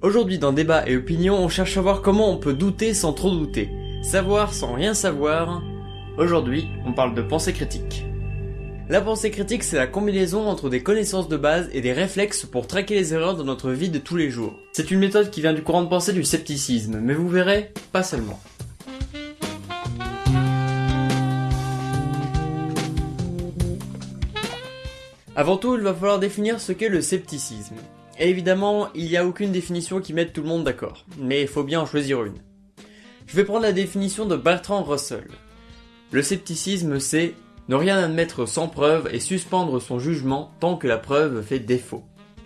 Aujourd'hui dans Débat et Opinion, on cherche à voir comment on peut douter sans trop douter, savoir sans rien savoir. Aujourd'hui, on parle de pensée critique. La pensée critique, c'est la combinaison entre des connaissances de base et des réflexes pour traquer les erreurs dans notre vie de tous les jours. C'est une méthode qui vient du courant de pensée du scepticisme, mais vous verrez, pas seulement. Avant tout, il va falloir définir ce qu'est le scepticisme. Et évidemment, il n'y a aucune définition qui mette tout le monde d'accord, mais il faut bien en choisir une. Je vais prendre la définition de Bertrand Russell. Le scepticisme, c'est ne rien admettre sans preuve et suspendre son jugement tant que la preuve fait défaut.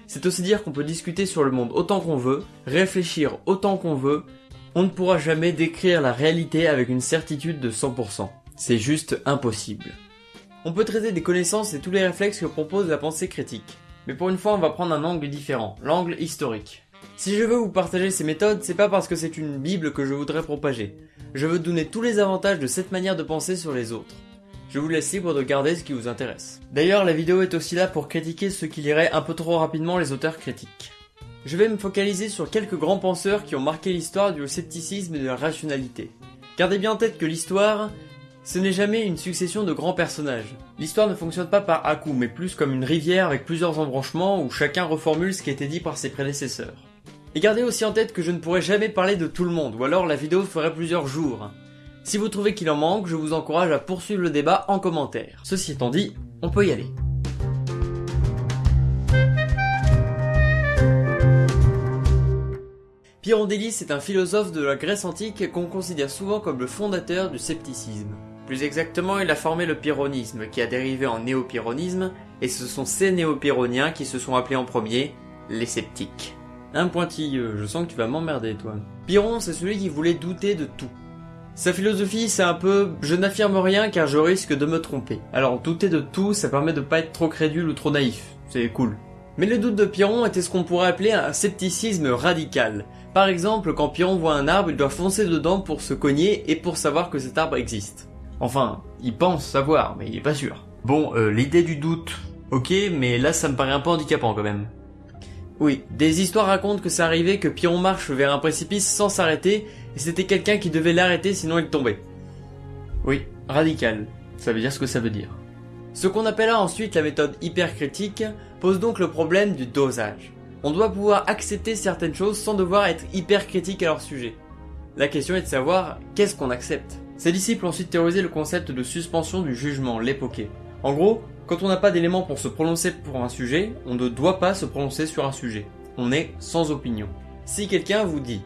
C'est aussi dire qu'on peut discuter sur le monde autant qu'on veut, réfléchir autant qu'on veut, on ne pourra jamais décrire la réalité avec une certitude de 100%. C'est juste impossible. On peut traiter des connaissances et tous les réflexes que propose la pensée critique. Mais pour une fois, on va prendre un angle différent, l'angle historique. Si je veux vous partager ces méthodes, c'est pas parce que c'est une bible que je voudrais propager. Je veux donner tous les avantages de cette manière de penser sur les autres. Je vous laisse libre de garder ce qui vous intéresse. D'ailleurs, la vidéo est aussi là pour critiquer ceux qui liraient un peu trop rapidement les auteurs critiques. Je vais me focaliser sur quelques grands penseurs qui ont marqué l'histoire du scepticisme et de la rationalité. Gardez bien en tête que l'histoire, ce n'est jamais une succession de grands personnages. L'histoire ne fonctionne pas par à-coup, mais plus comme une rivière avec plusieurs embranchements où chacun reformule ce qui a été dit par ses prédécesseurs. Et gardez aussi en tête que je ne pourrai jamais parler de tout le monde, ou alors la vidéo ferait plusieurs jours. Si vous trouvez qu'il en manque, je vous encourage à poursuivre le débat en commentaire. Ceci étant dit, on peut y aller. Pyrondélis est un philosophe de la Grèce antique qu'on considère souvent comme le fondateur du scepticisme. Plus exactement, il a formé le pyrrhonisme, qui a dérivé en néo-pyrrhonisme, et ce sont ces néo-pyrrhoniens qui se sont appelés en premier les sceptiques. Un pointilleux, je sens que tu vas m'emmerder toi. Pyrrhon, c'est celui qui voulait douter de tout. Sa philosophie, c'est un peu je n'affirme rien car je risque de me tromper. Alors douter de tout, ça permet de pas être trop crédule ou trop naïf. C'est cool. Mais le doute de Pyrrhon était ce qu'on pourrait appeler un scepticisme radical. Par exemple, quand Pyrrhon voit un arbre, il doit foncer dedans pour se cogner et pour savoir que cet arbre existe. Enfin, il pense savoir, mais il est pas sûr. Bon, euh, l'idée du doute, ok, mais là ça me paraît un peu handicapant quand même. Oui, des histoires racontent que c'est arrivé que Pyrrhon marche vers un précipice sans s'arrêter, et c'était quelqu'un qui devait l'arrêter sinon il tombait. Oui, radical, ça veut dire ce que ça veut dire. Ce qu'on appellera ensuite la méthode hypercritique pose donc le problème du dosage. On doit pouvoir accepter certaines choses sans devoir être hyper critique à leur sujet. La question est de savoir qu'est-ce qu'on accepte. Ses disciples ont ensuite théorisé le concept de suspension du jugement, l'époqué. En gros, quand on n'a pas d'éléments pour se prononcer pour un sujet, on ne doit pas se prononcer sur un sujet. On est sans opinion. Si quelqu'un vous dit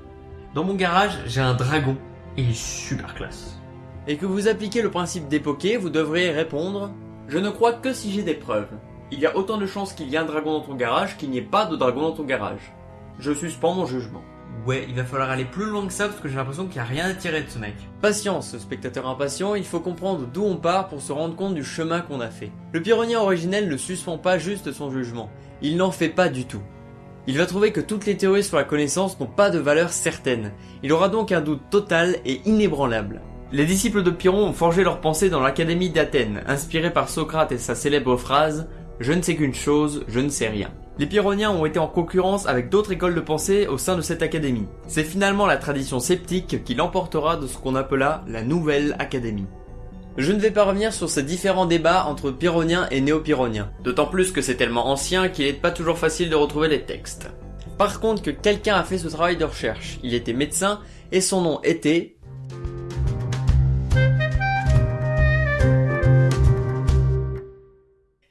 Dans mon garage, j'ai un dragon, il est super classe. Et que vous appliquez le principe d'époqué, vous devriez répondre Je ne crois que si j'ai des preuves. Il y a autant de chances qu'il y ait un dragon dans ton garage qu'il n'y ait pas de dragon dans ton garage. Je suspends mon jugement. Ouais, il va falloir aller plus loin que ça parce que j'ai l'impression qu'il n'y a rien à tirer de ce mec. Patience, spectateur impatient, il faut comprendre d'où on part pour se rendre compte du chemin qu'on a fait. Le pyrrhonien originel ne suspend pas juste son jugement, il n'en fait pas du tout. Il va trouver que toutes les théories sur la connaissance n'ont pas de valeur certaine. Il aura donc un doute total et inébranlable. Les disciples de Pyrrhon ont forgé leur pensée dans l'académie d'Athènes, inspirée par Socrate et sa célèbre phrase Je ne sais qu'une chose, je ne sais rien. Les Pyrrhoniens ont été en concurrence avec d'autres écoles de pensée au sein de cette académie. C'est finalement la tradition sceptique qui l'emportera de ce qu'on appela la Nouvelle Académie. Je ne vais pas revenir sur ces différents débats entre Pyrrhoniens et Néo-Pyrrhoniens, d'autant plus que c'est tellement ancien qu'il n'est pas toujours facile de retrouver les textes. Par contre que quelqu'un a fait ce travail de recherche, il était médecin et son nom était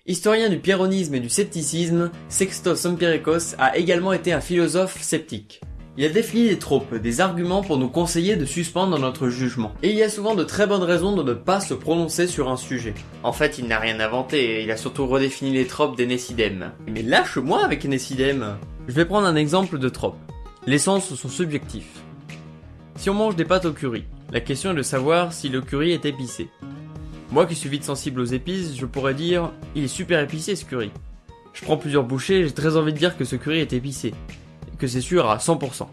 Historien du pyrrhonisme et du scepticisme, Sextos Empiricos a également été un philosophe sceptique. Il a défini des tropes, des arguments pour nous conseiller de suspendre notre jugement. Et il y a souvent de très bonnes raisons de ne pas se prononcer sur un sujet. En fait, il n'a rien inventé, il a surtout redéfini les tropes des Nécidèmes. Mais lâche-moi avec Nécidèmes Je vais prendre un exemple de trope. Les sens sont subjectifs. Si on mange des pâtes au curry, la question est de savoir si le curry est épicé. Moi qui suis vite sensible aux épices, je pourrais dire il est super épicé ce curry. Je prends plusieurs bouchées j'ai très envie de dire que ce curry est épicé. Que c'est sûr à 100%.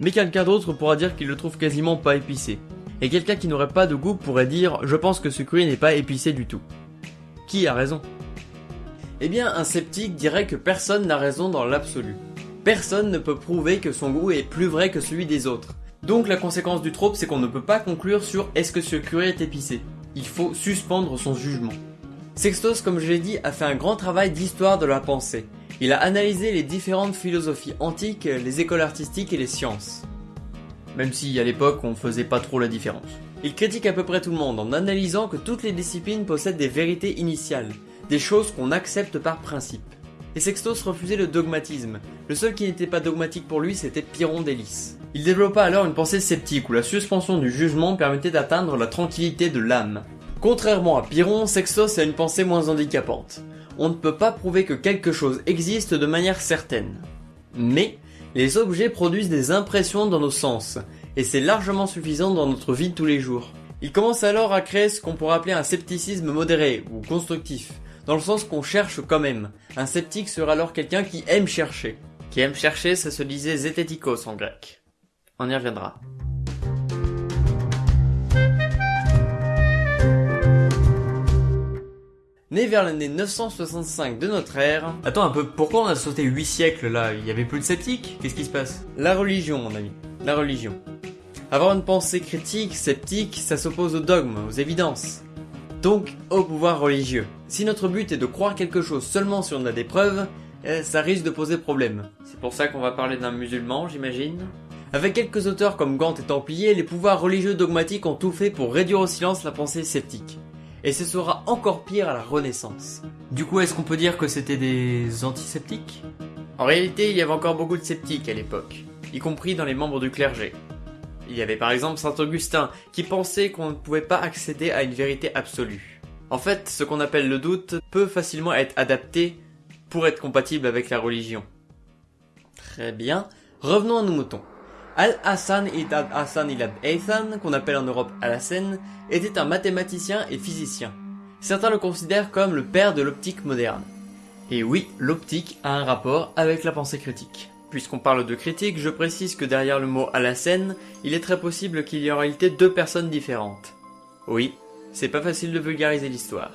Mais quelqu'un d'autre pourra dire qu'il le trouve quasiment pas épicé. Et quelqu'un qui n'aurait pas de goût pourrait dire je pense que ce curry n'est pas épicé du tout. Qui a raison? Eh bien, un sceptique dirait que personne n'a raison dans l'absolu. personne ne peut prouver que son goût est plus vrai que celui des autres. Donc la conséquence du trope, c'est qu'on ne peut pas conclure sur est-ce que ce curé est épicé. Il faut suspendre son jugement. Sextos, comme je l'ai dit, a fait un grand travail d'histoire de la pensée. Il a analysé les différentes philosophies antiques, les écoles artistiques et les sciences. Même si à l'époque on faisait pas trop la différence. Il critique à peu près tout le monde en analysant que toutes les disciplines possèdent des vérités initiales, des choses qu'on accepte par principe. Et Sextos refusait le dogmatisme. Le seul qui n'était pas dogmatique pour lui, c'était Pyrrhon d'Hélice. Il développa alors une pensée sceptique où la suspension du jugement permettait d'atteindre la tranquillité de l'âme. Contrairement à Pyrrhon, Sextos a une pensée moins handicapante. On ne peut pas prouver que quelque chose existe de manière certaine. Mais, les objets produisent des impressions dans nos sens, et c'est largement suffisant dans notre vie de tous les jours. Il commence alors à créer ce qu'on pourrait appeler un scepticisme modéré ou constructif, dans le sens qu'on cherche quand même. Un sceptique sera alors quelqu'un qui aime chercher. Qui aime chercher, ça se disait zététikos en grec. On y reviendra. Né vers l'année 965 de notre ère. Attends un peu, pourquoi on a sauté 8 siècles là? Il y avait plus de sceptiques? Qu'est-ce qui se passe? La religion, mon ami. La religion. Avoir une pensée critique, sceptique, ça s'oppose au dogme, aux évidences. Donc au pouvoir religieux. Si notre but est de croire quelque chose seulement si on a des preuves, eh, ça risque de poser problème. C'est pour ça qu'on va parler d'un musulman, j'imagine Avec quelques auteurs comme Gant et Templier, les pouvoirs religieux dogmatiques ont tout fait pour réduire au silence la pensée sceptique. Et ce sera encore pire à la Renaissance. Du coup, est-ce qu'on peut dire que c'était des antisceptiques En réalité, il y avait encore beaucoup de sceptiques à l'époque, y compris dans les membres du clergé. Il y avait par exemple Saint Augustin, qui pensait qu'on ne pouvait pas accéder à une vérité absolue. En fait, ce qu'on appelle le doute peut facilement être adapté pour être compatible avec la religion. Très bien, revenons à nos moutons. Al-Hassan ibn Hassan ibn Haytham, qu'on appelle en Europe Al-Hassan, était un mathématicien et physicien. Certains le considèrent comme le père de l'optique moderne. Et oui, l'optique a un rapport avec la pensée critique. Puisqu'on parle de critique, je précise que derrière le mot à la scène, il est très possible qu'il y ait en réalité deux personnes différentes. Oui, c'est pas facile de vulgariser l'histoire.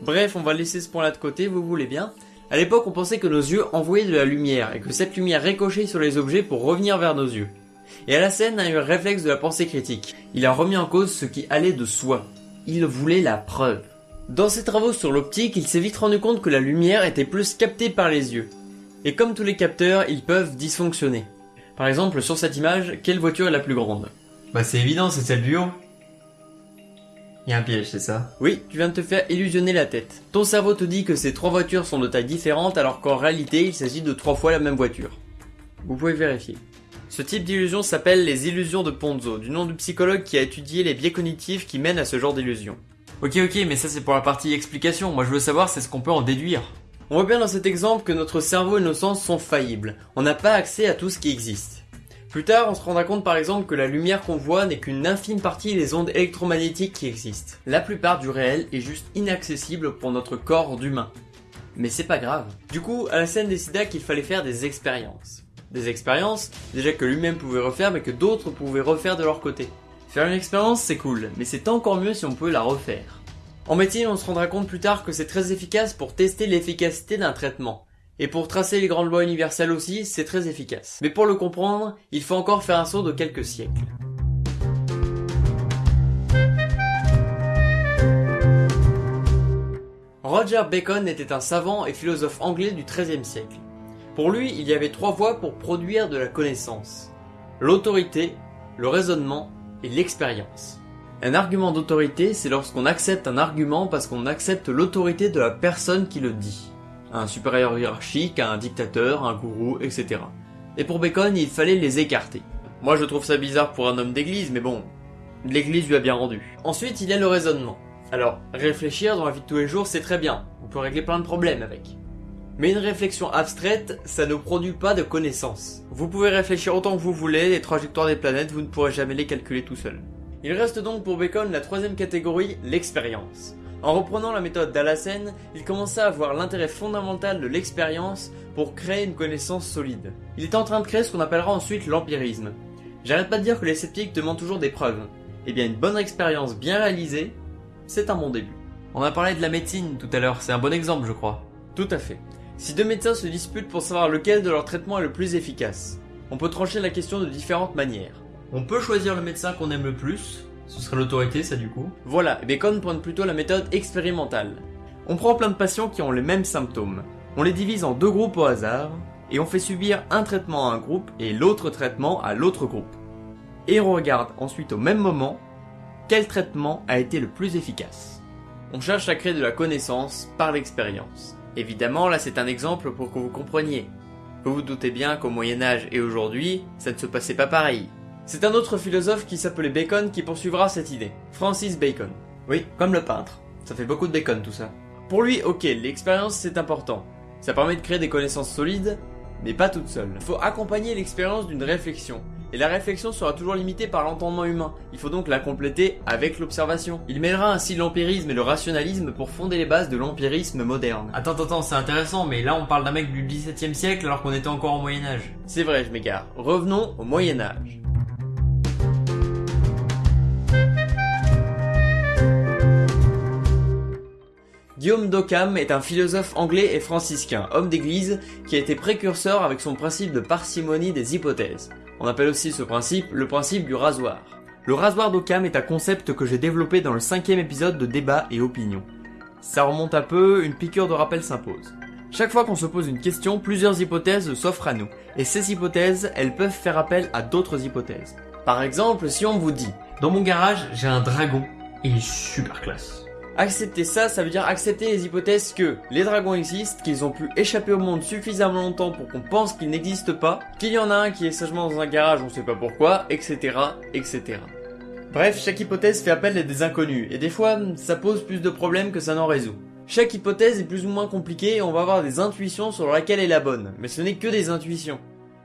Bref, on va laisser ce point-là de côté, vous voulez bien? À l'époque, on pensait que nos yeux envoyaient de la lumière, et que cette lumière ricochait sur les objets pour revenir vers nos yeux. Et à la scène a eu un réflexe de la pensée critique. Il a remis en cause ce qui allait de soi. Il voulait la preuve. Dans ses travaux sur l'optique, il s'est vite rendu compte que la lumière était plus captée par les yeux. Et comme tous les capteurs, ils peuvent dysfonctionner. Par exemple, sur cette image, quelle voiture est la plus grande? Bah c'est évident, c'est celle du haut. Il y a un piège, c'est ça? Oui, tu viens de te faire illusionner la tête. Ton cerveau te dit que ces trois voitures sont de taille différente alors qu'en réalité il s'agit de trois fois la même voiture. Vous pouvez vérifier. Ce type d'illusion s'appelle les illusions de Ponzo, du nom du psychologue qui a étudié les biais cognitifs qui mènent à ce genre d'illusion. Ok ok, mais ça c'est pour la partie explication, moi je veux savoir c'est ce qu'on peut en déduire. On voit bien dans cet exemple que notre cerveau et nos sens sont faillibles. On n'a pas accès à tout ce qui existe. Plus tard, on se rendra compte par exemple que la lumière qu'on voit n'est qu'une infime partie des ondes électromagnétiques qui existent. La plupart du réel est juste inaccessible pour notre corps d'humain. Mais c'est pas grave. Du coup, Alassane décida qu'il fallait faire des expériences. Des expériences, déjà que lui-même pouvait refaire mais que d'autres pouvaient refaire de leur côté. Faire une expérience c'est cool, mais c'est encore mieux si on peut la refaire. En médecine, on se rendra compte plus tard que c'est très efficace pour tester l'efficacité d'un traitement. Et pour tracer les grandes lois universelles aussi, c'est très efficace. Mais pour le comprendre, il faut encore faire un saut de quelques siècles. Roger Bacon était un savant et philosophe anglais du XIIIe siècle. Pour lui, il y avait trois voies pour produire de la connaissance. L'autorité, le raisonnement et l'expérience. Un argument d'autorité, c'est lorsqu'on accepte un argument parce qu'on accepte l'autorité de la personne qui le dit. Un supérieur hiérarchique, un dictateur, un gourou, etc. Et pour Bacon, il fallait les écarter. Moi je trouve ça bizarre pour un homme d'église, mais bon, l'église lui a bien rendu. Ensuite, il y a le raisonnement. Alors, réfléchir dans la vie de tous les jours, c'est très bien. On peut régler plein de problèmes avec. Mais une réflexion abstraite, ça ne produit pas de connaissances. Vous pouvez réfléchir autant que vous voulez, les trajectoires des planètes, vous ne pourrez jamais les calculer tout seul. Il reste donc pour Bacon la troisième catégorie, l'expérience. En reprenant la méthode d'Alassène, il commença à voir l'intérêt fondamental de l'expérience pour créer une connaissance solide. Il est en train de créer ce qu'on appellera ensuite l'empirisme. J'arrête pas de dire que les sceptiques demandent toujours des preuves. Eh bien une bonne expérience bien réalisée, c'est un bon début. On a parlé de la médecine tout à l'heure, c'est un bon exemple je crois. Tout à fait. Si deux médecins se disputent pour savoir lequel de leur traitement est le plus efficace, on peut trancher la question de différentes manières. On peut choisir le médecin qu'on aime le plus, ce serait l'autorité ça du coup. Voilà, et Bacon pointe plutôt la méthode expérimentale. On prend plein de patients qui ont les mêmes symptômes. On les divise en deux groupes au hasard, et on fait subir un traitement à un groupe et l'autre traitement à l'autre groupe. Et on regarde ensuite au même moment quel traitement a été le plus efficace. On cherche à créer de la connaissance par l'expérience. Évidemment, là c'est un exemple pour que vous compreniez. Vous vous doutez bien qu'au Moyen Âge et aujourd'hui, ça ne se passait pas pareil. C'est un autre philosophe qui s'appelait Bacon qui poursuivra cette idée. Francis Bacon. Oui, comme le peintre. Ça fait beaucoup de bacon tout ça. Pour lui, ok, l'expérience c'est important. Ça permet de créer des connaissances solides, mais pas toute seule. Il faut accompagner l'expérience d'une réflexion. Et la réflexion sera toujours limitée par l'entendement humain. Il faut donc la compléter avec l'observation. Il mêlera ainsi l'empirisme et le rationalisme pour fonder les bases de l'empirisme moderne. Attends, attends, c'est intéressant, mais là on parle d'un mec du XVIIe siècle alors qu'on était encore au Moyen Âge. C'est vrai, je m'égare. Revenons au Moyen Âge. Guillaume d'Occam est un philosophe anglais et franciscain, homme d'église, qui a été précurseur avec son principe de parcimonie des hypothèses. On appelle aussi ce principe le principe du rasoir. Le rasoir d'Occam est un concept que j'ai développé dans le cinquième épisode de Débat et Opinion. Ça remonte un peu, une piqûre de rappel s'impose. Chaque fois qu'on se pose une question, plusieurs hypothèses s'offrent à nous. Et ces hypothèses, elles peuvent faire appel à d'autres hypothèses. Par exemple, si on vous dit Dans mon garage, j'ai un dragon, il est super classe. Accepter ça, ça veut dire accepter les hypothèses que les dragons existent, qu'ils ont pu échapper au monde suffisamment longtemps pour qu'on pense qu'ils n'existent pas, qu'il y en a un qui est sagement dans un garage, on sait pas pourquoi, etc., etc. Bref, chaque hypothèse fait appel à des inconnus, et des fois, ça pose plus de problèmes que ça n'en résout. Chaque hypothèse est plus ou moins compliquée et on va avoir des intuitions sur laquelle est la bonne, mais ce n'est que des intuitions.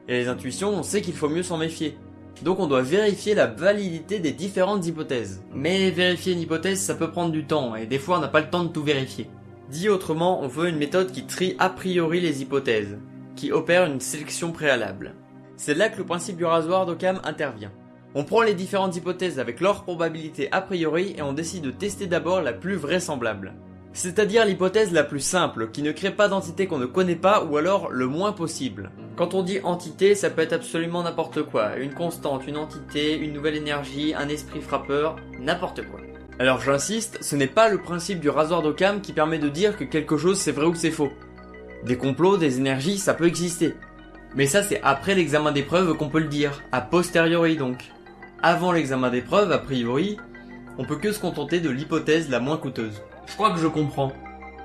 Et les intuitions, on sait qu'il faut mieux s'en méfier. Donc on doit vérifier la validité des différentes hypothèses. Mais vérifier une hypothèse, ça peut prendre du temps, et des fois on n'a pas le temps de tout vérifier. Dit autrement, on veut une méthode qui trie a priori les hypothèses, qui opère une sélection préalable. C'est là que le principe du rasoir d'Occam intervient. On prend les différentes hypothèses avec leur probabilité a priori et on décide de tester d'abord la plus vraisemblable c'est-à-dire l'hypothèse la plus simple, qui ne crée pas d'entité qu'on ne connaît pas ou alors le moins possible. Quand on dit entité, ça peut être absolument n'importe quoi, une constante, une entité, une nouvelle énergie, un esprit frappeur, n'importe quoi. Alors j'insiste, ce n'est pas le principe du rasoir d'Occam qui permet de dire que quelque chose c'est vrai ou c'est faux. Des complots, des énergies, ça peut exister. Mais ça c'est après l'examen des preuves qu'on peut le dire, a posteriori donc. Avant l'examen des preuves, a priori, on peut que se contenter de l'hypothèse la moins coûteuse. Je crois que je comprends.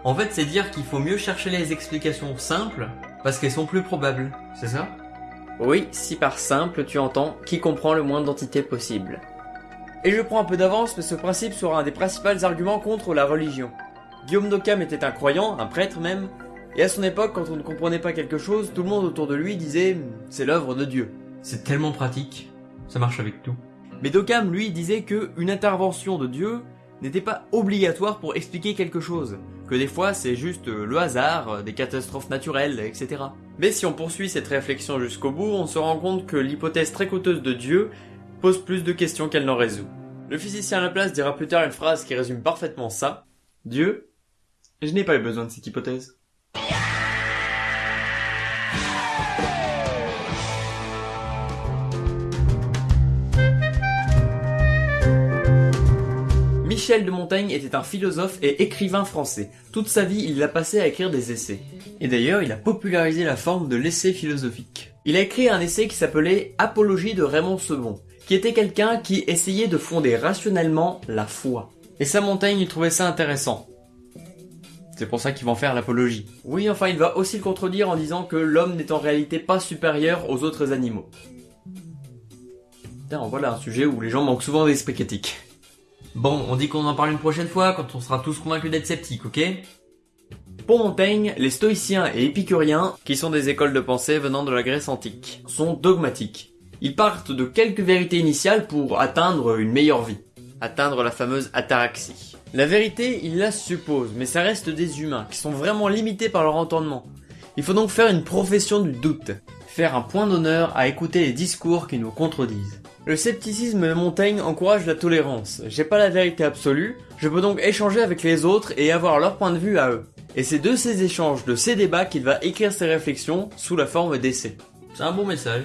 En fait, c'est dire qu'il faut mieux chercher les explications simples parce qu'elles sont plus probables, c'est ça? Oui, si par simple tu entends qui comprend le moins d'entités possible. Et je prends un peu d'avance mais ce principe sera un des principaux arguments contre la religion. Guillaume d'Occam était un croyant, un prêtre même, et à son époque, quand on ne comprenait pas quelque chose, tout le monde autour de lui disait c'est l'œuvre de Dieu. C'est tellement pratique, ça marche avec tout. Mais d'Occam, lui, disait que une intervention de Dieu n'était pas obligatoire pour expliquer quelque chose, que des fois c'est juste euh, le hasard, euh, des catastrophes naturelles, etc. Mais si on poursuit cette réflexion jusqu'au bout, on se rend compte que l'hypothèse très coûteuse de Dieu pose plus de questions qu'elle n'en résout. Le physicien à la place dira plus tard une phrase qui résume parfaitement ça. Dieu, je n'ai pas eu besoin de cette hypothèse. Michel de Montaigne était un philosophe et écrivain français. Toute sa vie, il l'a passé à écrire des essais. Et d'ailleurs, il a popularisé la forme de l'essai philosophique. Il a écrit un essai qui s'appelait Apologie de Raymond Sebon, qui était quelqu'un qui essayait de fonder rationnellement la foi. Et ça, Montaigne, il trouvait ça intéressant. C'est pour ça qu'il va en faire l'apologie. Oui, enfin, il va aussi le contredire en disant que l'homme n'est en réalité pas supérieur aux autres animaux. Putain, voilà un sujet où les gens manquent souvent d'esprit critique. Bon, on dit qu'on en parle une prochaine fois quand on sera tous convaincus d'être sceptiques, ok? Pour Montaigne, les stoïciens et épicuriens, qui sont des écoles de pensée venant de la Grèce antique, sont dogmatiques. Ils partent de quelques vérités initiales pour atteindre une meilleure vie. Atteindre la fameuse ataraxie. La vérité, ils la supposent, mais ça reste des humains, qui sont vraiment limités par leur entendement. Il faut donc faire une profession du doute. Faire un point d'honneur à écouter les discours qui nous contredisent. Le scepticisme de Montaigne encourage la tolérance. J'ai pas la vérité absolue, je peux donc échanger avec les autres et avoir leur point de vue à eux. Et c'est de ces échanges, de ces débats qu'il va écrire ses réflexions sous la forme d'essais. C'est un bon message.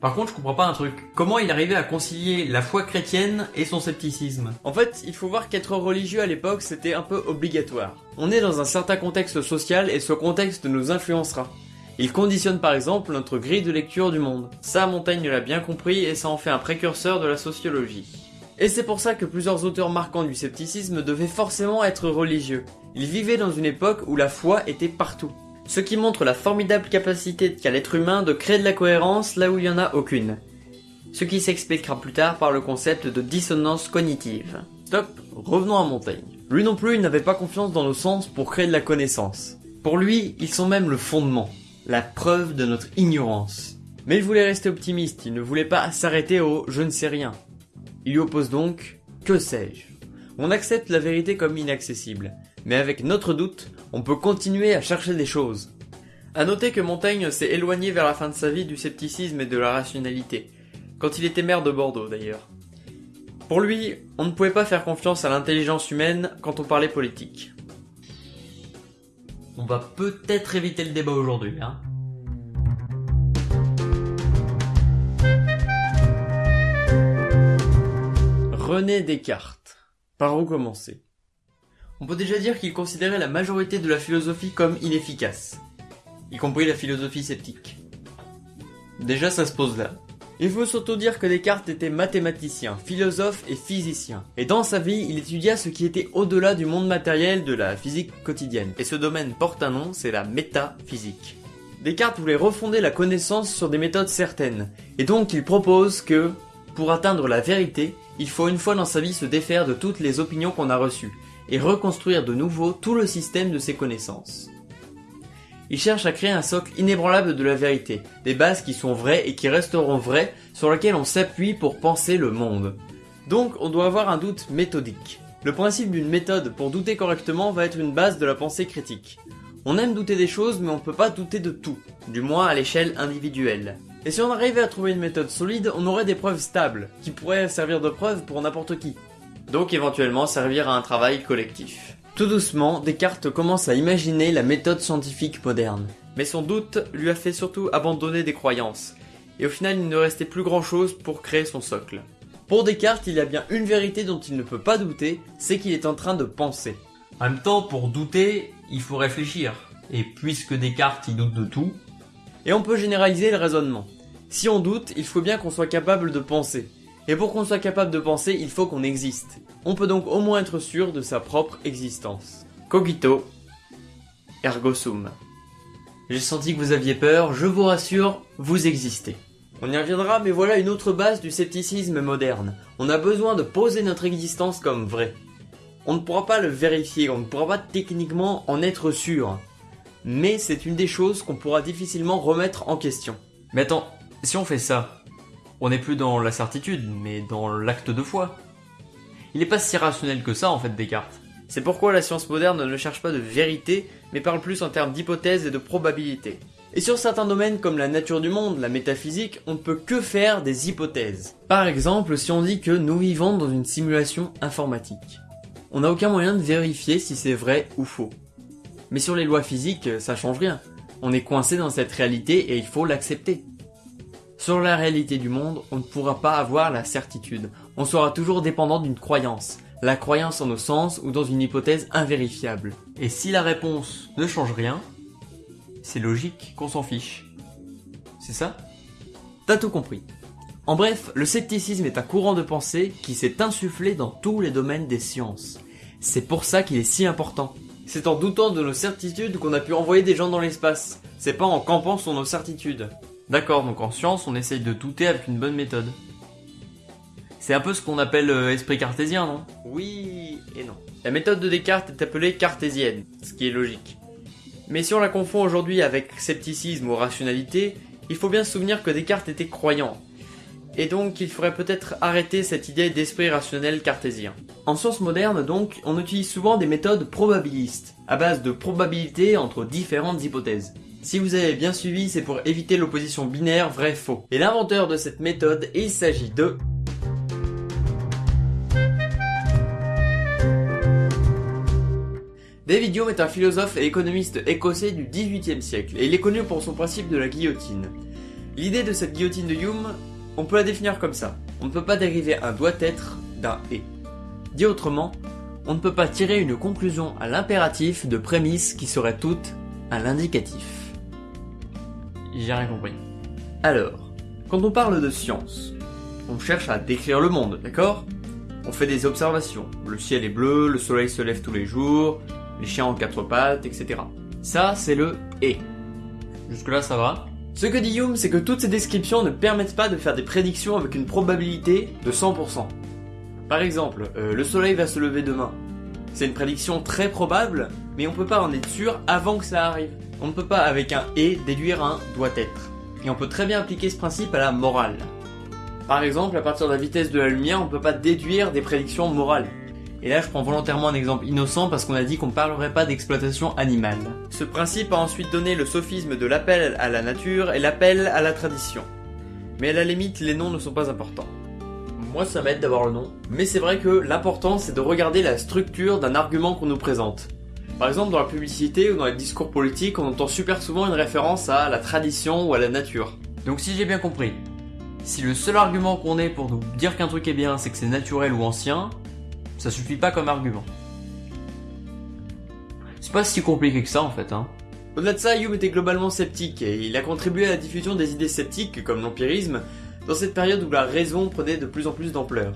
Par contre, je comprends pas un truc. Comment il arrivait à concilier la foi chrétienne et son scepticisme? En fait, il faut voir qu'être religieux à l'époque, c'était un peu obligatoire. On est dans un certain contexte social et ce contexte nous influencera. Il conditionne par exemple notre grille de lecture du monde. Ça, Montaigne l'a bien compris et ça en fait un précurseur de la sociologie. Et c'est pour ça que plusieurs auteurs marquants du scepticisme devaient forcément être religieux. Ils vivaient dans une époque où la foi était partout ce qui montre la formidable capacité qu'a l'être humain de créer de la cohérence là où il n'y en a aucune. Ce qui s'expliquera plus tard par le concept de dissonance cognitive. Stop, revenons à Montaigne. Lui non plus, il n'avait pas confiance dans nos sens pour créer de la connaissance. Pour lui, ils sont même le fondement, la preuve de notre ignorance. Mais il voulait rester optimiste, il ne voulait pas s'arrêter au je ne sais rien. Il lui oppose donc que sais-je? On accepte la vérité comme inaccessible, mais avec notre doute, on peut continuer à chercher des choses. À noter que Montaigne s'est éloigné vers la fin de sa vie du scepticisme et de la rationalité, quand il était maire de Bordeaux d'ailleurs. Pour lui, on ne pouvait pas faire confiance à l'intelligence humaine quand on parlait politique. On va peut-être éviter le débat aujourd'hui, hein. René Descartes. Par où commencer? On peut déjà dire qu'il considérait la majorité de la philosophie comme inefficace, y compris la philosophie sceptique. Déjà ça se pose là. Il faut surtout dire que Descartes était mathématicien, philosophe et physicien. Et dans sa vie, il étudia ce qui était au-delà du monde matériel de la physique quotidienne. Et ce domaine porte un nom, c'est la métaphysique. Descartes voulait refonder la connaissance sur des méthodes certaines. Et donc il propose que, pour atteindre la vérité, il faut une fois dans sa vie se défaire de toutes les opinions qu'on a reçues, et reconstruire de nouveau tout le système de ses connaissances. Il cherche à créer un socle inébranlable de la vérité, des bases qui sont vraies et qui resteront vraies, sur lesquelles on s'appuie pour penser le monde. Donc on doit avoir un doute méthodique. Le principe d'une méthode pour douter correctement va être une base de la pensée critique. On aime douter des choses mais on ne peut pas douter de tout, du moins à l'échelle individuelle. Et si on arrivait à trouver une méthode solide, on aurait des preuves stables, qui pourraient servir de preuve pour n'importe qui donc éventuellement servir à un travail collectif. Tout doucement, Descartes commence à imaginer la méthode scientifique moderne. Mais son doute lui a fait surtout abandonner des croyances, et au final il ne restait plus grand chose pour créer son socle. Pour Descartes, il y a bien une vérité dont il ne peut pas douter, c'est qu'il est en train de penser. En même temps, pour douter, il faut réfléchir. Et puisque Descartes il doute de tout... Et on peut généraliser le raisonnement. Si on doute, il faut bien qu'on soit capable de penser. Et pour qu'on soit capable de penser, il faut qu'on existe. On peut donc au moins être sûr de sa propre existence. Cogito, ergo sum. J'ai senti que vous aviez peur, je vous rassure, vous existez. On y reviendra, mais voilà une autre base du scepticisme moderne. On a besoin de poser notre existence comme vraie. On ne pourra pas le vérifier, on ne pourra pas techniquement en être sûr. Mais c'est une des choses qu'on pourra difficilement remettre en question. Mais attends, si on fait ça, on n'est plus dans la certitude, mais dans l'acte de foi. Il n'est pas si rationnel que ça en fait Descartes. C'est pourquoi la science moderne ne cherche pas de vérité, mais parle plus en termes d'hypothèses et de probabilités. Et sur certains domaines comme la nature du monde, la métaphysique, on ne peut que faire des hypothèses. Par exemple, si on dit que nous vivons dans une simulation informatique. On n'a aucun moyen de vérifier si c'est vrai ou faux. Mais sur les lois physiques, ça change rien. On est coincé dans cette réalité et il faut l'accepter. Sur la réalité du monde, on ne pourra pas avoir la certitude. On sera toujours dépendant d'une croyance. La croyance en nos sens ou dans une hypothèse invérifiable. Et si la réponse ne change rien, c'est logique qu'on s'en fiche. C'est ça? T'as tout compris. En bref, le scepticisme est un courant de pensée qui s'est insufflé dans tous les domaines des sciences. C'est pour ça qu'il est si important. C'est en doutant de nos certitudes qu'on a pu envoyer des gens dans l'espace. C'est pas en campant sur nos certitudes. D'accord, donc en science, on essaye de douter avec une bonne méthode. C'est un peu ce qu'on appelle euh, esprit cartésien, non? Oui et non. La méthode de Descartes est appelée cartésienne, ce qui est logique. Mais si on la confond aujourd'hui avec scepticisme ou rationalité, il faut bien se souvenir que Descartes était croyant. Et donc il faudrait peut-être arrêter cette idée d'esprit rationnel cartésien. En science moderne donc, on utilise souvent des méthodes probabilistes, à base de probabilités entre différentes hypothèses. Si vous avez bien suivi, c'est pour éviter l'opposition binaire vrai-faux. Et l'inventeur de cette méthode, il s'agit de... David Hume est un philosophe et économiste écossais du XVIIIe siècle, et il est connu pour son principe de la guillotine. L'idée de cette guillotine de Hume, on peut la définir comme ça. On ne peut pas dériver un doit-être d'un et. Dit autrement, on ne peut pas tirer une conclusion à l'impératif de prémices qui seraient toutes à l'indicatif. J'ai rien compris. Alors, quand on parle de science, on cherche à décrire le monde, d'accord? On fait des observations. Le ciel est bleu, le soleil se lève tous les jours, les chiens ont quatre pattes, etc. Ça, c'est le et. Jusque-là, ça va? Ce que dit Hume, c'est que toutes ces descriptions ne permettent pas de faire des prédictions avec une probabilité de 100%. Par exemple, euh, le soleil va se lever demain. C'est une prédiction très probable, mais on peut pas en être sûr avant que ça arrive. On ne peut pas avec un et déduire un doit être. Et on peut très bien appliquer ce principe à la morale. Par exemple, à partir de la vitesse de la lumière, on ne peut pas déduire des prédictions morales. Et là, je prends volontairement un exemple innocent parce qu'on a dit qu'on ne parlerait pas d'exploitation animale. Ce principe a ensuite donné le sophisme de l'appel à la nature et l'appel à la tradition. Mais à la limite, les noms ne sont pas importants. Moi, ça m'aide d'avoir le nom. Mais c'est vrai que l'important, c'est de regarder la structure d'un argument qu'on nous présente. Par exemple, dans la publicité ou dans les discours politiques, on entend super souvent une référence à la tradition ou à la nature. Donc si j'ai bien compris, si le seul argument qu'on ait pour nous dire qu'un truc est bien, c'est que c'est naturel ou ancien, ça suffit pas comme argument. C'est pas si compliqué que ça en fait, hein. Au-delà de ça, Hume était globalement sceptique et il a contribué à la diffusion des idées sceptiques comme l'empirisme dans cette période où la raison prenait de plus en plus d'ampleur.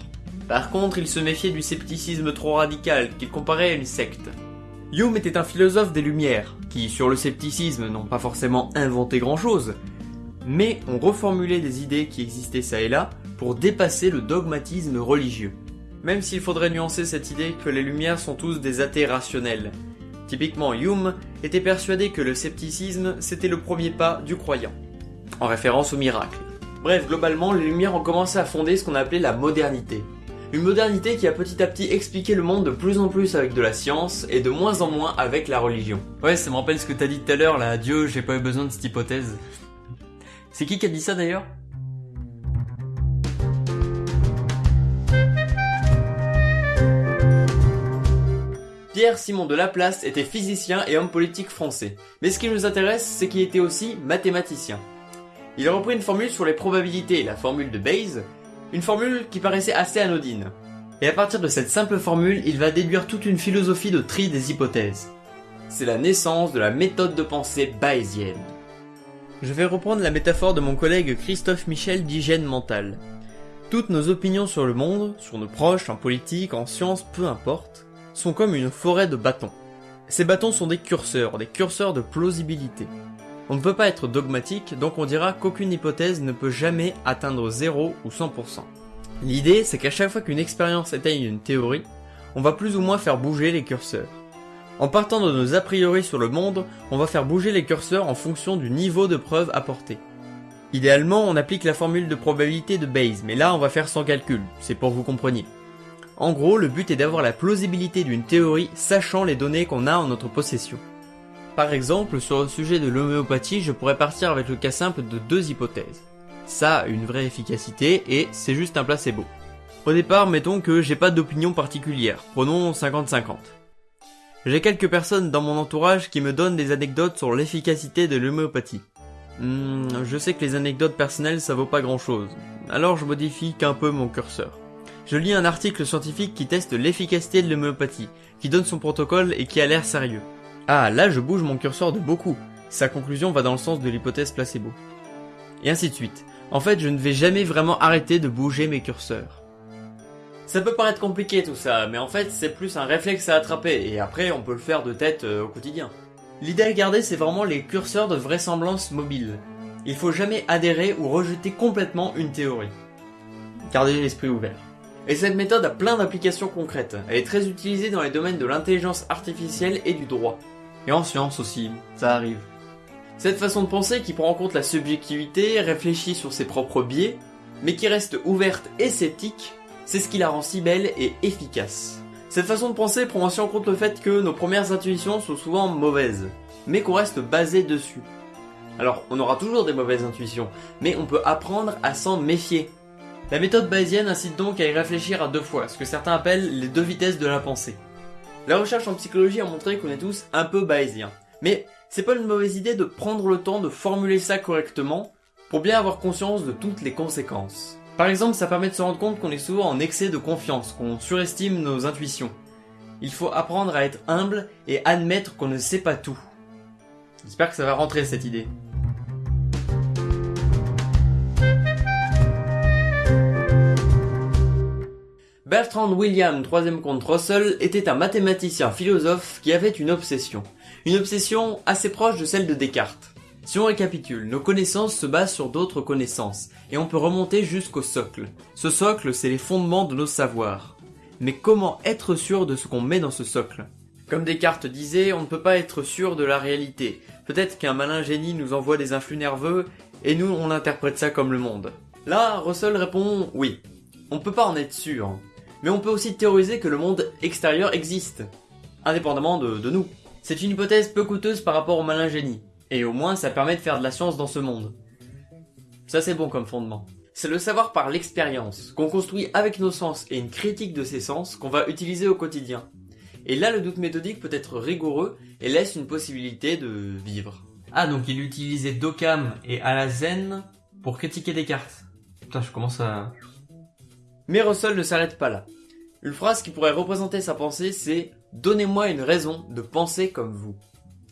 Par contre, il se méfiait du scepticisme trop radical qu'il comparait à une secte. Hume était un philosophe des Lumières, qui sur le scepticisme n'ont pas forcément inventé grand-chose, mais ont reformulé des idées qui existaient ça et là pour dépasser le dogmatisme religieux. Même s'il faudrait nuancer cette idée que les Lumières sont tous des athées rationnels. Typiquement, Hume était persuadé que le scepticisme c'était le premier pas du croyant, en référence au miracle. Bref, globalement, les Lumières ont commencé à fonder ce qu'on appelait la modernité. Une modernité qui a petit à petit expliqué le monde de plus en plus avec de la science et de moins en moins avec la religion. Ouais, ça me rappelle ce que t'as dit tout à l'heure là, Dieu, j'ai pas eu besoin de cette hypothèse. C'est qui qui a dit ça d'ailleurs? Pierre Simon de Laplace était physicien et homme politique français. Mais ce qui nous intéresse, c'est qu'il était aussi mathématicien. Il a repris une formule sur les probabilités, la formule de Bayes, une formule qui paraissait assez anodine. Et à partir de cette simple formule, il va déduire toute une philosophie de tri des hypothèses. C'est la naissance de la méthode de pensée bayésienne. Je vais reprendre la métaphore de mon collègue Christophe Michel d'hygiène mentale. Toutes nos opinions sur le monde, sur nos proches, en politique, en sciences, peu importe, sont comme une forêt de bâtons. Ces bâtons sont des curseurs, des curseurs de plausibilité. On ne peut pas être dogmatique, donc on dira qu'aucune hypothèse ne peut jamais atteindre 0 ou 100%. L'idée, c'est qu'à chaque fois qu'une expérience atteigne une théorie, on va plus ou moins faire bouger les curseurs. En partant de nos a priori sur le monde, on va faire bouger les curseurs en fonction du niveau de preuve apporté. Idéalement, on applique la formule de probabilité de Bayes, mais là on va faire sans calcul, c'est pour que vous compreniez. En gros, le but est d'avoir la plausibilité d'une théorie sachant les données qu'on a en notre possession. Par exemple, sur le sujet de l'homéopathie, je pourrais partir avec le cas simple de deux hypothèses. Ça a une vraie efficacité et c'est juste un placebo. Au départ, mettons que j'ai pas d'opinion particulière, prenons 50-50. J'ai quelques personnes dans mon entourage qui me donnent des anecdotes sur l'efficacité de l'homéopathie. Hmm, je sais que les anecdotes personnelles ça vaut pas grand chose, alors je modifie qu'un peu mon curseur. Je lis un article scientifique qui teste l'efficacité de l'homéopathie, qui donne son protocole et qui a l'air sérieux. Ah, là je bouge mon curseur de beaucoup. Sa conclusion va dans le sens de l'hypothèse placebo. Et ainsi de suite. En fait, je ne vais jamais vraiment arrêter de bouger mes curseurs. Ça peut paraître compliqué tout ça, mais en fait c'est plus un réflexe à attraper, et après on peut le faire de tête euh, au quotidien. L'idée à garder c'est vraiment les curseurs de vraisemblance mobile. Il faut jamais adhérer ou rejeter complètement une théorie. Gardez l'esprit ouvert. Et cette méthode a plein d'applications concrètes. Elle est très utilisée dans les domaines de l'intelligence artificielle et du droit. Et en science aussi, ça arrive. Cette façon de penser qui prend en compte la subjectivité, réfléchit sur ses propres biais, mais qui reste ouverte et sceptique, c'est ce qui la rend si belle et efficace. Cette façon de penser prend aussi en compte le fait que nos premières intuitions sont souvent mauvaises, mais qu'on reste basé dessus. Alors, on aura toujours des mauvaises intuitions, mais on peut apprendre à s'en méfier. La méthode bayésienne incite donc à y réfléchir à deux fois, ce que certains appellent les deux vitesses de la pensée. La recherche en psychologie a montré qu'on est tous un peu bayésiens. Mais c'est pas une mauvaise idée de prendre le temps de formuler ça correctement pour bien avoir conscience de toutes les conséquences. Par exemple, ça permet de se rendre compte qu'on est souvent en excès de confiance, qu'on surestime nos intuitions. Il faut apprendre à être humble et admettre qu'on ne sait pas tout. J'espère que ça va rentrer cette idée. Bertrand William, troisième comte Russell, était un mathématicien philosophe qui avait une obsession. Une obsession assez proche de celle de Descartes. Si on récapitule, nos connaissances se basent sur d'autres connaissances, et on peut remonter jusqu'au socle. Ce socle, c'est les fondements de nos savoirs. Mais comment être sûr de ce qu'on met dans ce socle? Comme Descartes disait, on ne peut pas être sûr de la réalité. Peut-être qu'un malin génie nous envoie des influx nerveux, et nous on interprète ça comme le monde. Là, Russell répond oui. On peut pas en être sûr. Mais on peut aussi théoriser que le monde extérieur existe, indépendamment de, nous. C'est une hypothèse peu coûteuse par rapport au malin génie, et au moins ça permet de faire de la science dans ce monde. Ça c'est bon comme fondement. C'est le savoir par l'expérience, qu'on construit avec nos sens et une critique de ces sens qu'on va utiliser au quotidien. Et là le doute méthodique peut être rigoureux et laisse une possibilité de vivre. Ah, donc il utilisait Dokam et Alazen pour critiquer Descartes. Putain, je commence à... Mais Russell ne s'arrête pas là. Une phrase qui pourrait représenter sa pensée, c'est Donnez-moi une raison de penser comme vous.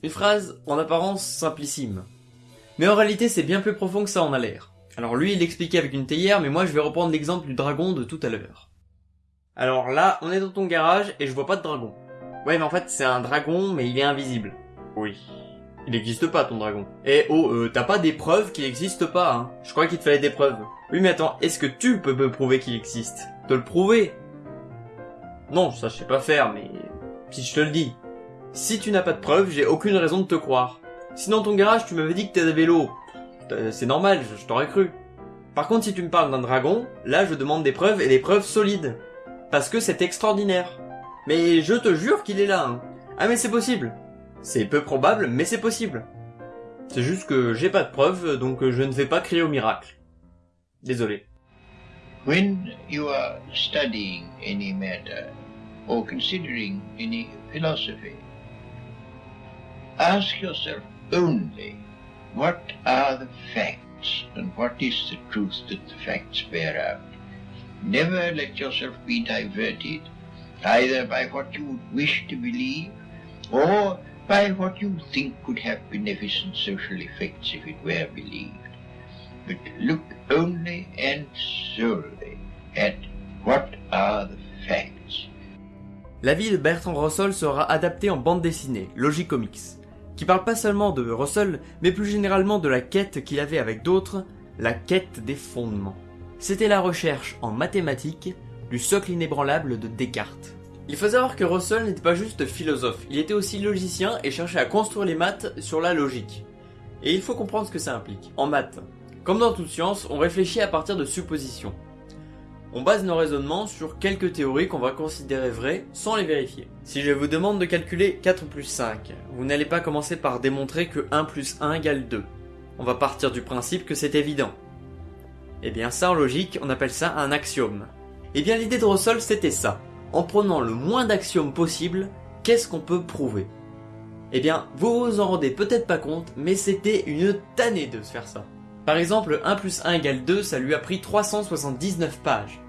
Une phrase en apparence simplissime. Mais en réalité, c'est bien plus profond que ça en a l'air. Alors lui, il l'expliquait avec une théière, mais moi je vais reprendre l'exemple du dragon de tout à l'heure. Alors là, on est dans ton garage et je vois pas de dragon. Ouais, mais en fait, c'est un dragon, mais il est invisible. Oui. Il n'existe pas ton dragon. Eh oh, euh, t'as pas des preuves qu'il n'existe pas, hein Je crois qu'il te fallait des preuves. Oui, mais attends, est-ce que tu peux me prouver qu'il existe? Te le prouver? Non, ça je sais pas faire, mais si je te le dis. Si tu n'as pas de preuves, j'ai aucune raison de te croire. Si dans ton garage tu m'avais dit que vélos, euh, c'est normal, je, je t'aurais cru. Par contre, si tu me parles d'un dragon, là je demande des preuves et des preuves solides. Parce que c'est extraordinaire. Mais je te jure qu'il est là. hein. Ah mais c'est possible. C'est peu probable, mais c'est possible. C'est juste que j'ai pas de preuves, donc je ne vais pas crier au miracle. Désolé. When you are studying any matter or considering any philosophy, ask yourself only what are the facts and what is the truth that the facts bear out? Never let yourself be diverted either by what you would wish to believe or by what you think have beneficent social effects if it were believed. But look only and at what are the facts. La vie de Bertrand Russell sera adaptée en bande dessinée, Logicomics, qui parle pas seulement de Russell, mais plus généralement de la quête qu'il avait avec d'autres, la quête des fondements. C'était la recherche en mathématiques du socle inébranlable de Descartes. Il faut savoir que Russell n'était pas juste philosophe, il était aussi logicien et cherchait à construire les maths sur la logique. Et il faut comprendre ce que ça implique. En maths, comme dans toute science, on réfléchit à partir de suppositions. On base nos raisonnements sur quelques théories qu'on va considérer vraies sans les vérifier. Si je vous demande de calculer 4 plus 5, vous n'allez pas commencer par démontrer que 1 plus 1 égale 2. On va partir du principe que c'est évident. Eh bien ça en logique, on appelle ça un axiome. Eh bien l'idée de Russell c'était ça. En prenant le moins d'axiomes possible, qu'est-ce qu'on peut prouver? Eh bien, vous vous en rendez peut-être pas compte, mais c'était une tannée de se faire ça. Par exemple, 1 plus 1 égale 2, ça lui a pris 379 pages.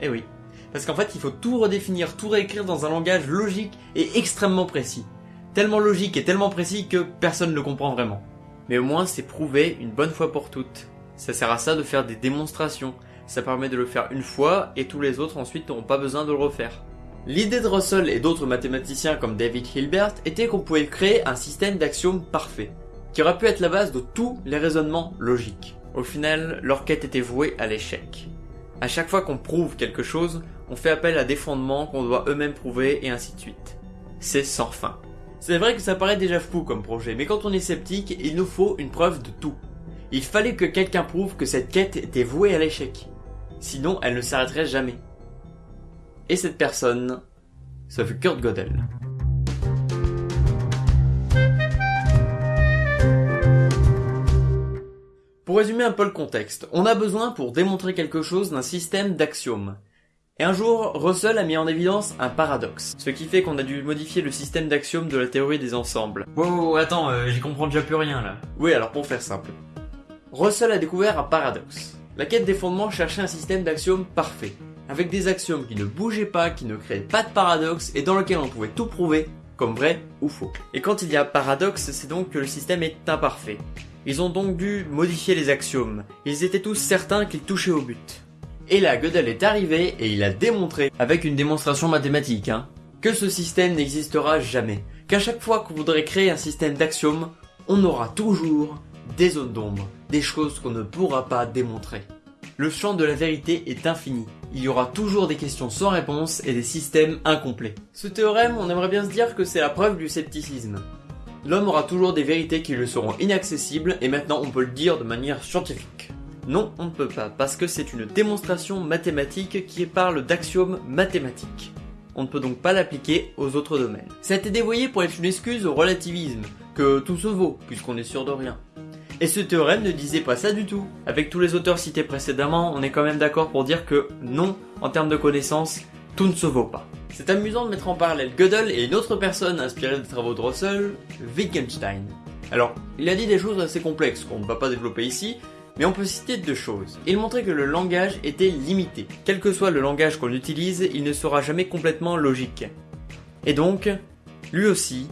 Eh oui. Parce qu'en fait, il faut tout redéfinir, tout réécrire dans un langage logique et extrêmement précis. Tellement logique et tellement précis que personne ne le comprend vraiment. Mais au moins, c'est prouvé une bonne fois pour toutes. Ça sert à ça de faire des démonstrations. Ça permet de le faire une fois et tous les autres ensuite n'auront pas besoin de le refaire. L'idée de Russell et d'autres mathématiciens comme David Hilbert était qu'on pouvait créer un système d'axiomes parfait, qui aurait pu être la base de tous les raisonnements logiques. Au final, leur quête était vouée à l'échec. À chaque fois qu'on prouve quelque chose, on fait appel à des fondements qu'on doit eux-mêmes prouver et ainsi de suite. C'est sans fin. C'est vrai que ça paraît déjà fou comme projet, mais quand on est sceptique, il nous faut une preuve de tout. Il fallait que quelqu'un prouve que cette quête était vouée à l'échec. Sinon, elle ne s'arrêterait jamais. Et cette personne, ce fut Kurt Gödel. Pour résumer un peu le contexte, on a besoin pour démontrer quelque chose d'un système d'axiomes. Et un jour, Russell a mis en évidence un paradoxe, ce qui fait qu'on a dû modifier le système d'axiomes de la théorie des ensembles. Wow, attends, euh, j'y comprends déjà plus rien là. Oui, alors pour faire simple. Russell a découvert un paradoxe. La quête des fondements cherchait un système d'axiomes parfait, avec des axiomes qui ne bougeaient pas, qui ne créaient pas de paradoxe et dans lequel on pouvait tout prouver, comme vrai ou faux. Et quand il y a paradoxe, c'est donc que le système est imparfait. Ils ont donc dû modifier les axiomes. Ils étaient tous certains qu'ils touchaient au but. Et là, Gödel est arrivé et il a démontré, avec une démonstration mathématique, hein, que ce système n'existera jamais. Qu'à chaque fois qu'on voudrait créer un système d'axiomes, on aura toujours des zones d'ombre, des choses qu'on ne pourra pas démontrer. Le champ de la vérité est infini. Il y aura toujours des questions sans réponse et des systèmes incomplets. Ce théorème, on aimerait bien se dire que c'est la preuve du scepticisme. L'homme aura toujours des vérités qui lui seront inaccessibles et maintenant on peut le dire de manière scientifique. Non, on ne peut pas, parce que c'est une démonstration mathématique qui parle d'axiomes mathématiques. On ne peut donc pas l'appliquer aux autres domaines. Ça a été dévoyé pour être une excuse au relativisme, que tout se vaut, puisqu'on est sûr de rien. Et ce théorème ne disait pas ça du tout. Avec tous les auteurs cités précédemment, on est quand même d'accord pour dire que non, en termes de connaissances, tout ne se vaut pas. C'est amusant de mettre en parallèle Gödel et une autre personne inspirée des travaux de Russell, Wittgenstein. Alors, il a dit des choses assez complexes qu'on ne va pas développer ici, mais on peut citer deux choses. Il montrait que le langage était limité. Quel que soit le langage qu'on utilise, il ne sera jamais complètement logique. Et donc, lui aussi,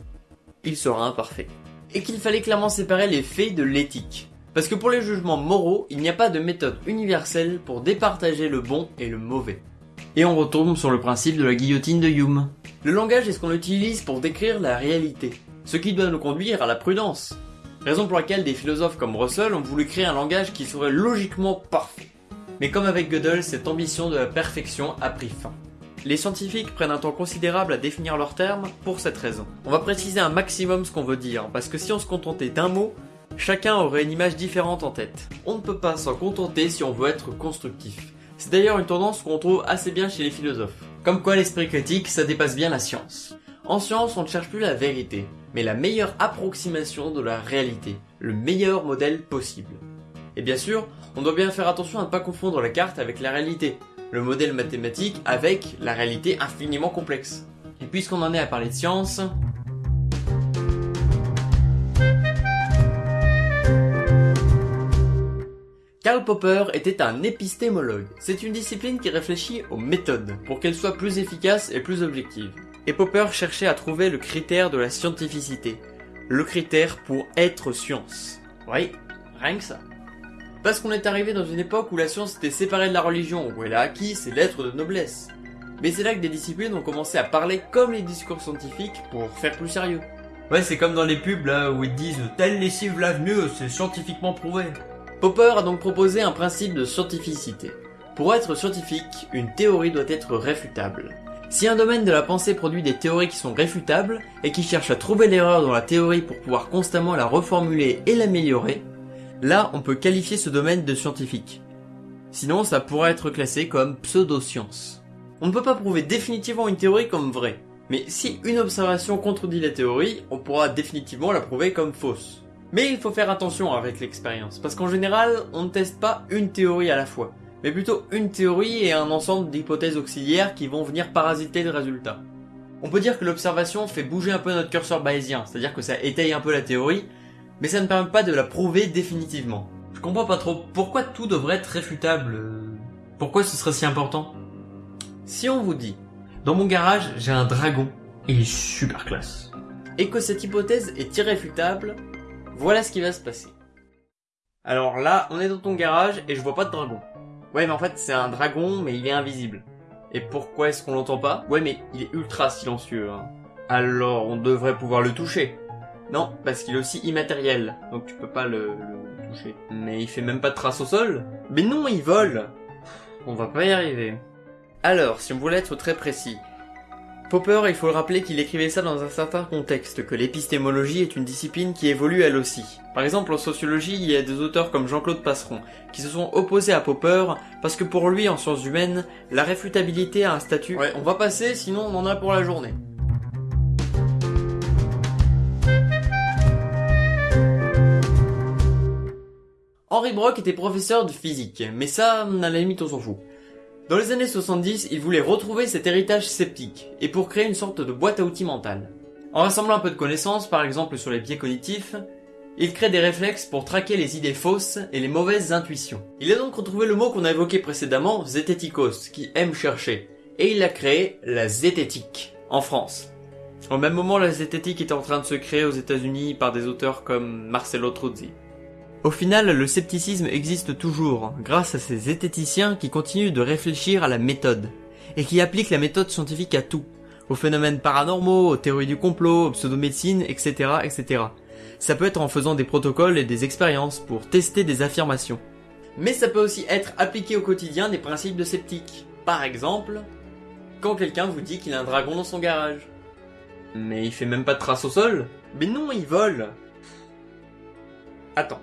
il sera imparfait. Et qu'il fallait clairement séparer les faits de l'éthique. Parce que pour les jugements moraux, il n'y a pas de méthode universelle pour départager le bon et le mauvais. Et on retombe sur le principe de la guillotine de Hume. Le langage est ce qu'on utilise pour décrire la réalité, ce qui doit nous conduire à la prudence. Raison pour laquelle des philosophes comme Russell ont voulu créer un langage qui serait logiquement parfait. Mais comme avec Gödel, cette ambition de la perfection a pris fin. Les scientifiques prennent un temps considérable à définir leurs termes pour cette raison. On va préciser un maximum ce qu'on veut dire, parce que si on se contentait d'un mot, chacun aurait une image différente en tête. On ne peut pas s'en contenter si on veut être constructif. C'est d'ailleurs une tendance qu'on trouve assez bien chez les philosophes. Comme quoi l'esprit critique, ça dépasse bien la science. En science, on ne cherche plus la vérité, mais la meilleure approximation de la réalité, le meilleur modèle possible. Et bien sûr, on doit bien faire attention à ne pas confondre la carte avec la réalité, le modèle mathématique avec la réalité infiniment complexe. Et puisqu'on en est à parler de science, Karl Popper était un épistémologue. C'est une discipline qui réfléchit aux méthodes pour qu'elles soient plus efficaces et plus objectives. Et Popper cherchait à trouver le critère de la scientificité. Le critère pour être science. Oui, rien que ça. Parce qu'on est arrivé dans une époque où la science était séparée de la religion, où elle a acquis ses lettres de noblesse. Mais c'est là que des disciplines ont commencé à parler comme les discours scientifiques pour faire plus sérieux. Ouais, c'est comme dans les pubs là où ils disent telle lessive lave mieux, c'est scientifiquement prouvé. Popper a donc proposé un principe de scientificité. Pour être scientifique, une théorie doit être réfutable. Si un domaine de la pensée produit des théories qui sont réfutables et qui cherchent à trouver l'erreur dans la théorie pour pouvoir constamment la reformuler et l'améliorer, là on peut qualifier ce domaine de scientifique. Sinon ça pourrait être classé comme pseudoscience. On ne peut pas prouver définitivement une théorie comme vraie, mais si une observation contredit la théorie, on pourra définitivement la prouver comme fausse. Mais il faut faire attention avec l'expérience, parce qu'en général, on ne teste pas une théorie à la fois mais plutôt une théorie et un ensemble d'hypothèses auxiliaires qui vont venir parasiter le résultat. On peut dire que l'observation fait bouger un peu notre curseur bayésien, c'est-à-dire que ça étaye un peu la théorie, mais ça ne permet pas de la prouver définitivement. Je comprends pas trop, pourquoi tout devrait être réfutable Pourquoi ce serait si important Si on vous dit, dans mon garage, j'ai un dragon, il est super classe. Et que cette hypothèse est irréfutable, voilà ce qui va se passer. Alors là, on est dans ton garage et je vois pas de dragon. Ouais, mais en fait, c'est un dragon, mais il est invisible. Et pourquoi est-ce qu'on l'entend pas? Ouais, mais il est ultra silencieux. Hein. Alors, on devrait pouvoir le toucher. Non, parce qu'il est aussi immatériel, donc tu peux pas le, le toucher. Mais il fait même pas de traces au sol Mais non, il vole On va pas y arriver. Alors, si on voulait être très précis, Popper, il faut le rappeler qu'il écrivait ça dans un certain contexte, que l'épistémologie est une discipline qui évolue elle aussi. Par exemple, en sociologie, il y a des auteurs comme Jean-Claude Passeron, qui se sont opposés à Popper, parce que pour lui, en sciences humaines, la réfutabilité a un statut... Ouais, on va passer, sinon on en a pour la journée. Henri Brock était professeur de physique, mais ça, à la limite, on s'en fout. Dans les années 70, il voulait retrouver cet héritage sceptique, et pour créer une sorte de boîte à outils mentale. En rassemblant un peu de connaissances, par exemple sur les biais cognitifs, il crée des réflexes pour traquer les idées fausses et les mauvaises intuitions. Il a donc retrouvé le mot qu'on a évoqué précédemment, zététikos, qui aime chercher, et il a créé la zététique, en France. Au même moment, la zététique était en train de se créer aux États-Unis par des auteurs comme Marcelo Truzzi. Au final, le scepticisme existe toujours, grâce à ces zététiciens qui continuent de réfléchir à la méthode, et qui appliquent la méthode scientifique à tout, aux phénomènes paranormaux, aux théories du complot, aux pseudomédecines, etc., etc. Ça peut être en faisant des protocoles et des expériences pour tester des affirmations. Mais ça peut aussi être appliqué au quotidien des principes de sceptique. Par exemple, quand quelqu'un vous dit qu'il a un dragon dans son garage. Mais il fait même pas de trace au sol Mais non, il vole Attends.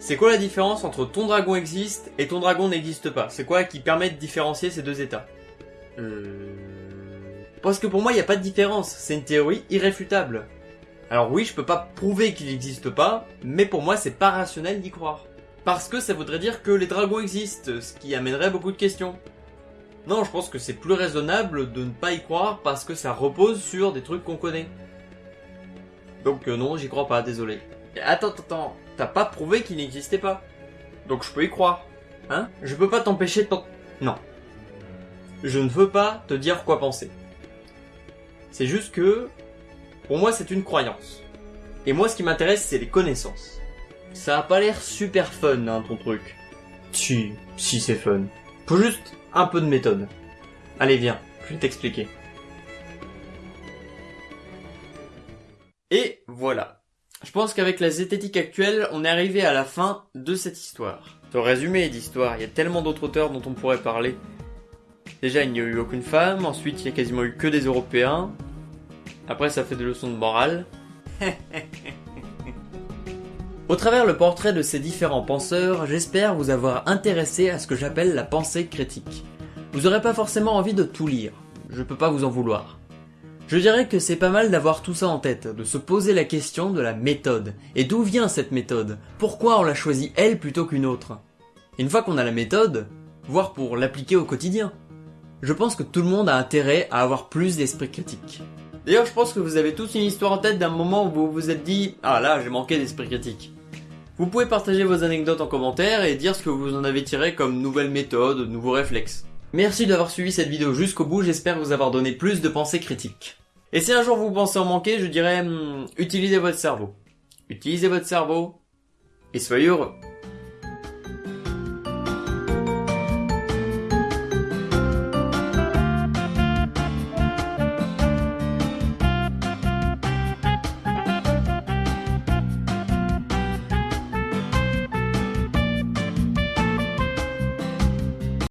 C'est quoi la différence entre ton dragon existe et ton dragon n'existe pas? C'est quoi qui permet de différencier ces deux états? Euh... Parce que pour moi, il n'y a pas de différence. C'est une théorie irréfutable. Alors oui, je peux pas prouver qu'il n'existe pas, mais pour moi, c'est pas rationnel d'y croire. Parce que ça voudrait dire que les dragons existent, ce qui amènerait beaucoup de questions. Non, je pense que c'est plus raisonnable de ne pas y croire parce que ça repose sur des trucs qu'on connaît. Donc euh, non, j'y crois pas, désolé. Attends, attends, attends, t'as pas prouvé qu'il n'existait pas. Donc je peux y croire. Hein? Je peux pas t'empêcher de t'en... Non. Je ne veux pas te dire quoi penser. C'est juste que, pour moi, c'est une croyance. Et moi, ce qui m'intéresse, c'est les connaissances. Ça a pas l'air super fun, hein, ton truc. Si, si c'est fun. Faut juste un peu de méthode. Allez, viens, je vais t'expliquer. Et voilà. Je pense qu'avec la zététique actuelle, on est arrivé à la fin de cette histoire. Ce résumé d'histoire, il y a tellement d'autres auteurs dont on pourrait parler. Déjà, il n'y a eu aucune femme, ensuite il y a quasiment eu que des Européens. Après, ça fait des leçons de morale. Au travers le portrait de ces différents penseurs, j'espère vous avoir intéressé à ce que j'appelle la pensée critique. Vous aurez pas forcément envie de tout lire, je peux pas vous en vouloir. Je dirais que c'est pas mal d'avoir tout ça en tête, de se poser la question de la méthode. Et d'où vient cette méthode? Pourquoi on l'a choisie elle plutôt qu'une autre? Une fois qu'on a la méthode, voir pour l'appliquer au quotidien. Je pense que tout le monde a intérêt à avoir plus d'esprit critique. D'ailleurs, je pense que vous avez tous une histoire en tête d'un moment où vous vous êtes dit « Ah là, j'ai manqué d'esprit critique ». Vous pouvez partager vos anecdotes en commentaire et dire ce que vous en avez tiré comme nouvelles méthodes, nouveaux réflexes. Merci d'avoir suivi cette vidéo jusqu'au bout, j'espère vous avoir donné plus de pensées critiques. Et si un jour vous pensez en manquer, je dirais, hmm, utilisez votre cerveau. Utilisez votre cerveau et soyez heureux.